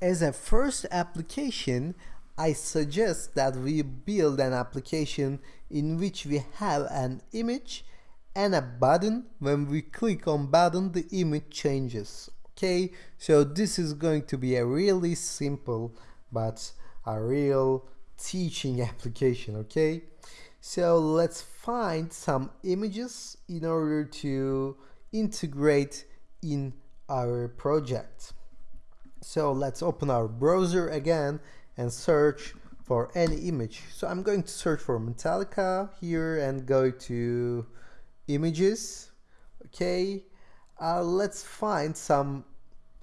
as a first application, I suggest that we build an application in which we have an image and a button. When we click on button, the image changes. Okay, so this is going to be a really simple but a real teaching application. Okay, so let's find some images in order to integrate in our project. So let's open our browser again and search for any image. So I'm going to search for Metallica here and go to images. Okay, uh, let's find some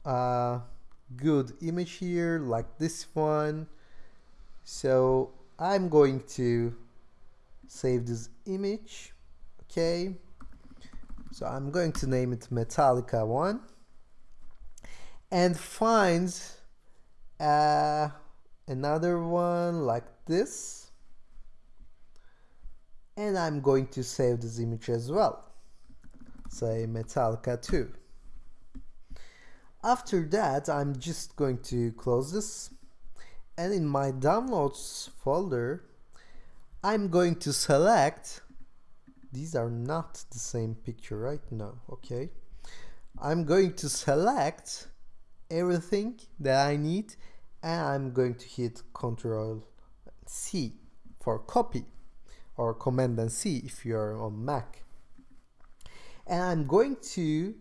uh, good image here like this one. So I'm going to save this image. Okay, so I'm going to name it Metallica 1 and finds uh, another one like this. And I'm going to save this image as well. Say Metallica 2 after that I'm just going to close this. And in my downloads folder I'm going to select these are not the same picture right now okay? I'm going to select everything that I need and I'm going to hit Ctrl C for copy or Command and C if you're on Mac. And I'm going to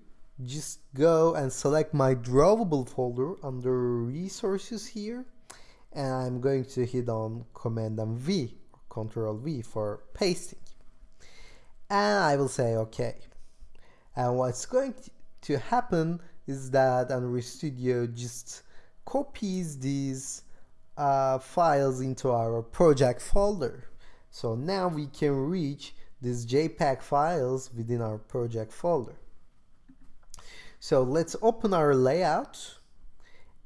just go and select my drawable folder under resources here and I'm going to hit on Command and V control V for pasting. And I will say OK and what's going to happen is that Android Studio just copies these uh, files into our project folder. So now we can reach these JPEG files within our project folder. So let's open our layout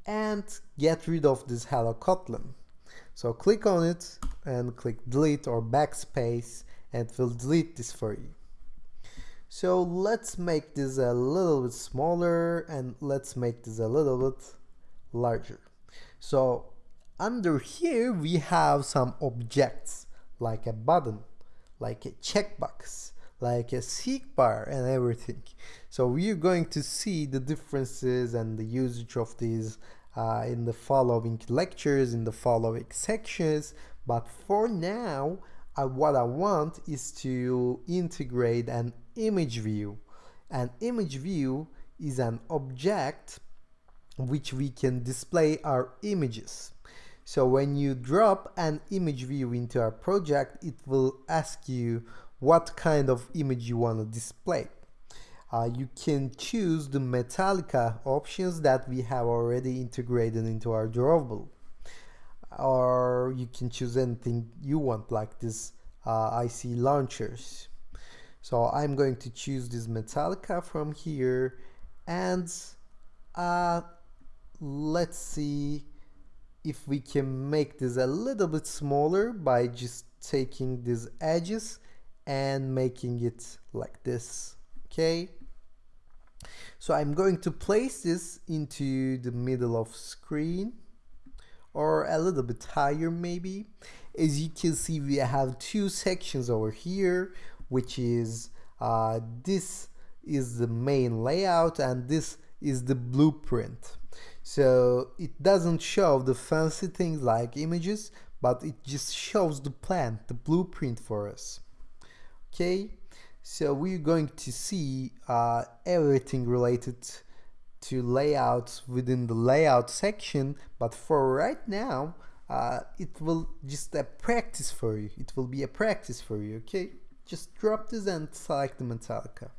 and get rid of this Hello Kotlin. So click on it and click delete or backspace and it will delete this for you. So let's make this a little bit smaller and let's make this a little bit larger. So under here we have some objects like a button, like a checkbox, like a seek bar and everything. So we're going to see the differences and the usage of these uh, in the following lectures, in the following sections. But for now, uh, what I want is to integrate an image view. An image view is an object which we can display our images. So when you drop an image view into our project, it will ask you what kind of image you want to display. Uh, you can choose the Metallica options that we have already integrated into our drawable or you can choose anything you want like this uh, IC launchers. So I'm going to choose this Metallica from here and uh, let's see if we can make this a little bit smaller by just taking these edges and making it like this okay? So I'm going to place this into the middle of screen or a little bit higher maybe as you can see we have two sections over here which is uh, this is the main layout and this is the blueprint. So it doesn't show the fancy things like images but it just shows the plan the blueprint for us. Okay? So we're going to see uh, everything related to layouts within the layout section but for right now uh, it will just a practice for you. It will be a practice for you okay? Just drop this and select the Metallica.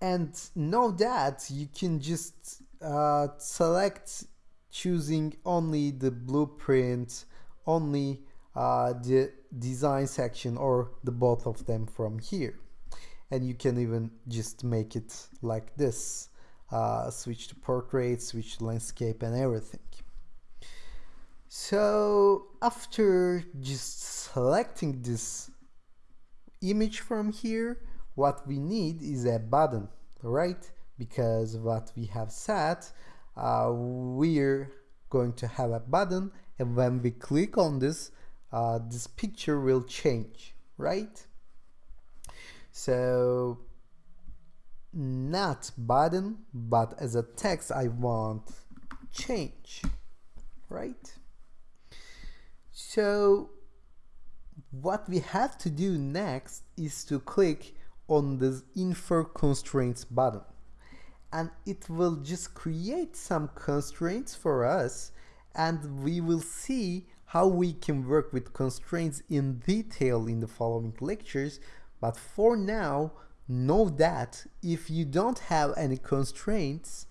And know that you can just uh, select choosing only the blueprint only uh, the design section or the both of them from here and you can even just make it like this. Uh, switch to portrait switch to landscape and everything. So after just selecting this image from here what we need is a button right? Because what we have set uh, we're going to have a button and when we click on this uh, this picture will change right so not button but as a text I want change right? So what we have to do next is to click on this infer constraints button. And it will just create some constraints for us and we will see how we can work with constraints in detail in the following lectures but for now know that if you don't have any constraints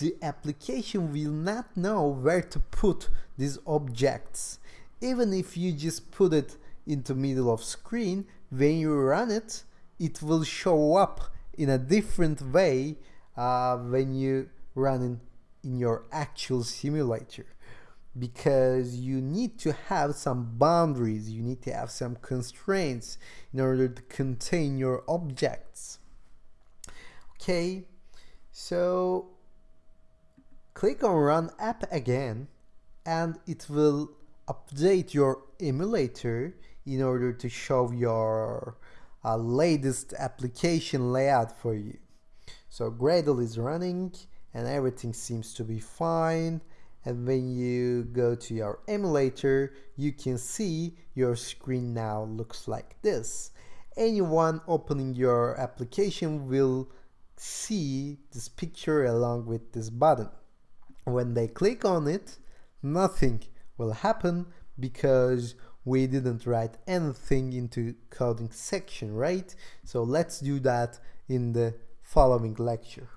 the application will not know where to put these objects. Even if you just put it into middle of screen when you run it it will show up in a different way uh, when you run in, in your actual simulator because you need to have some boundaries you need to have some constraints in order to contain your objects. Okay so click on run app again and it will update your emulator in order to show your uh, latest application layout for you. So Gradle is running and everything seems to be fine and when you go to your emulator you can see your screen now looks like this. Anyone opening your application will see this picture along with this button. When they click on it nothing will happen because we didn't write anything into coding section right? So let's do that in the following lecture